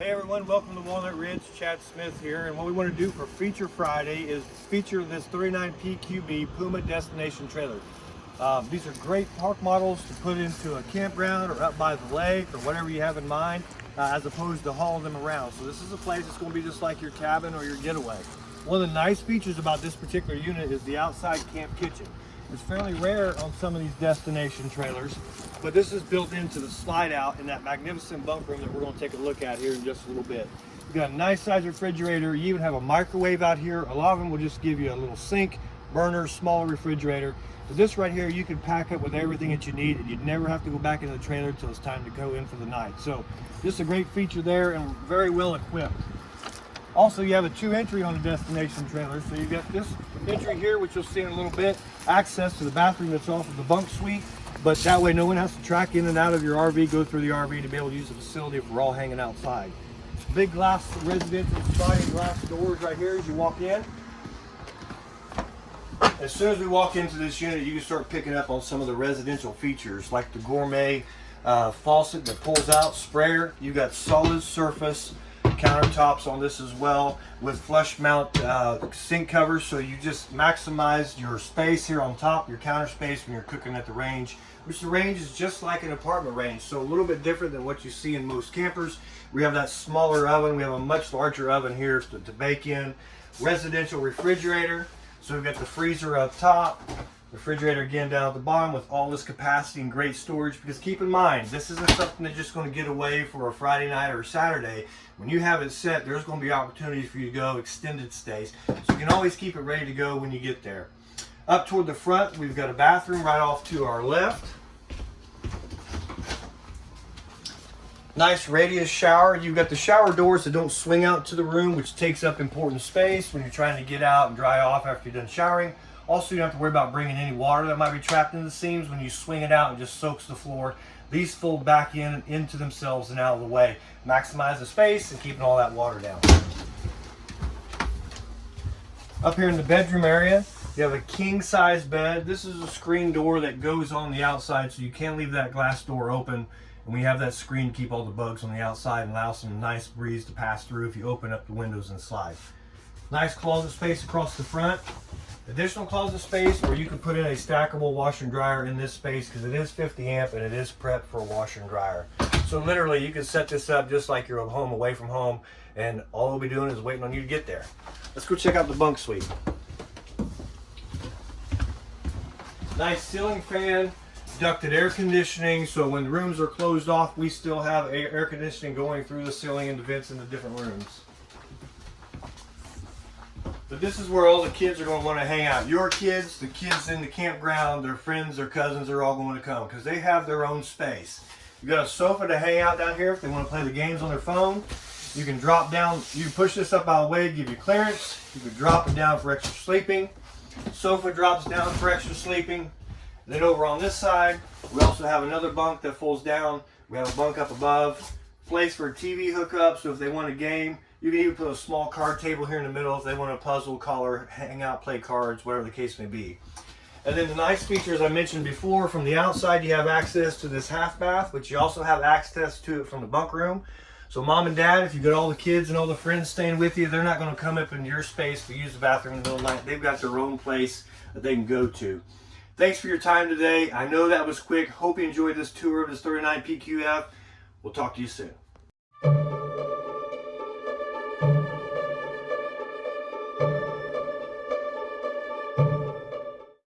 Hey everyone, welcome to Walnut Ridge. Chad Smith here, and what we want to do for Feature Friday is feature this 39 PQB Puma Destination Trailer. Um, these are great park models to put into a campground or up by the lake or whatever you have in mind, uh, as opposed to hauling them around. So this is a place that's going to be just like your cabin or your getaway. One of the nice features about this particular unit is the outside camp kitchen. It's fairly rare on some of these destination trailers, but this is built into the slide out in that magnificent bunk room that we're going to take a look at here in just a little bit. You've got a nice size refrigerator. You even have a microwave out here. A lot of them will just give you a little sink, burner, smaller refrigerator. But this right here, you can pack up with everything that you need and you'd never have to go back into the trailer until it's time to go in for the night. So just a great feature there and very well equipped. Also, you have a two entry on the destination trailer. So you've got this entry here, which you'll see in a little bit, access to the bathroom that's off of the bunk suite. But that way no one has to track in and out of your RV, go through the RV to be able to use the facility if we're all hanging outside. Big glass residential sliding glass doors right here as you walk in. As soon as we walk into this unit, you can start picking up on some of the residential features like the gourmet uh, faucet that pulls out, sprayer. You've got solid surface countertops on this as well with flush mount uh, sink covers. So you just maximize your space here on top your counter space when you're cooking at the range which the range is just like an apartment range. So a little bit different than what you see in most campers. We have that smaller oven. We have a much larger oven here to, to bake in. Residential refrigerator. So we've got the freezer up top refrigerator again down at the bottom with all this capacity and great storage because keep in mind this isn't something that's just going to get away for a Friday night or a Saturday. When you have it set there's going to be opportunities for you to go extended stays. So you can always keep it ready to go when you get there. Up toward the front we've got a bathroom right off to our left. Nice radius shower. You've got the shower doors that don't swing out to the room which takes up important space when you're trying to get out and dry off after you're done showering also, you don't have to worry about bringing any water that might be trapped in the seams. When you swing it out, it just soaks the floor. These fold back in into themselves and out of the way. Maximize the space and keeping all that water down. Up here in the bedroom area, you have a king size bed. This is a screen door that goes on the outside so you can't leave that glass door open. And we have that screen to keep all the bugs on the outside and allow some nice breeze to pass through if you open up the windows and slide. Nice closet space across the front additional closet space or you can put in a stackable washer and dryer in this space because it is 50 amp and it is prepped for a washer and dryer. So literally you can set this up just like you're home away from home and all we'll be doing is waiting on you to get there. Let's go check out the bunk suite. Nice ceiling fan ducted air conditioning so when rooms are closed off we still have air conditioning going through the ceiling and the vents in the different rooms but this is where all the kids are going to want to hang out. Your kids, the kids in the campground, their friends, their cousins are all going to come because they have their own space. You got a sofa to hang out down here if they want to play the games on their phone. You can drop down, you push this up out of the way, give you clearance. You can drop it down for extra sleeping. Sofa drops down for extra sleeping. Then over on this side, we also have another bunk that folds down. We have a bunk up above. Place for TV hookup, so if they want a game, you can even put a small card table here in the middle if they want a puzzle, color, hang out, play cards, whatever the case may be. And then the nice features I mentioned before, from the outside you have access to this half bath, but you also have access to it from the bunk room. So mom and dad, if you got all the kids and all the friends staying with you, they're not going to come up into your space to use the bathroom in the middle of the night. They've got their own place that they can go to. Thanks for your time today. I know that was quick. Hope you enjoyed this tour of this 39 PQF. We'll talk to you soon.